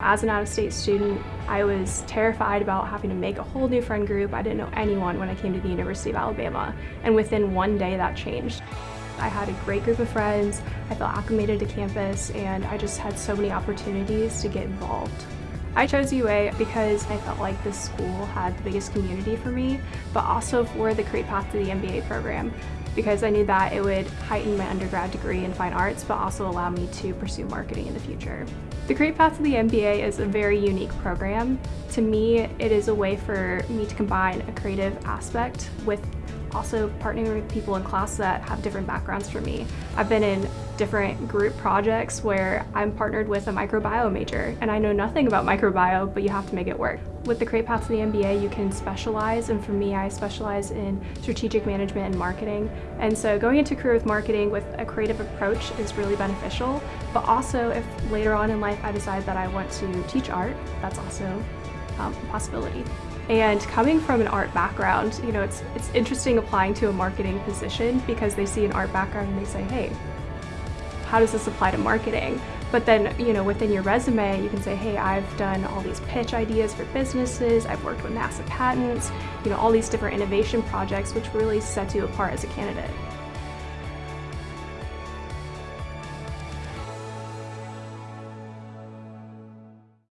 As an out-of-state student, I was terrified about having to make a whole new friend group. I didn't know anyone when I came to the University of Alabama, and within one day that changed. I had a great group of friends, I felt acclimated to campus, and I just had so many opportunities to get involved. I chose UA because I felt like this school had the biggest community for me, but also for the Career Path to the MBA program because I knew that it would heighten my undergrad degree in fine arts, but also allow me to pursue marketing in the future. The Career Path to the MBA is a very unique program. To me, it is a way for me to combine a creative aspect with also partnering with people in class that have different backgrounds from me. I've been in different group projects where I'm partnered with a microbiome major and I know nothing about microbiome, but you have to make it work. With the Career Path to the MBA, you can specialize, and for me, I specialize in strategic management and marketing. And so going into career with marketing with a creative approach is really beneficial, but also if later on in life I decide that I want to teach art, that's also um, possibility. And coming from an art background, you know, it's, it's interesting applying to a marketing position because they see an art background and they say, hey, how does this apply to marketing? But then, you know, within your resume, you can say, hey, I've done all these pitch ideas for businesses, I've worked with NASA patents, you know, all these different innovation projects, which really sets you apart as a candidate.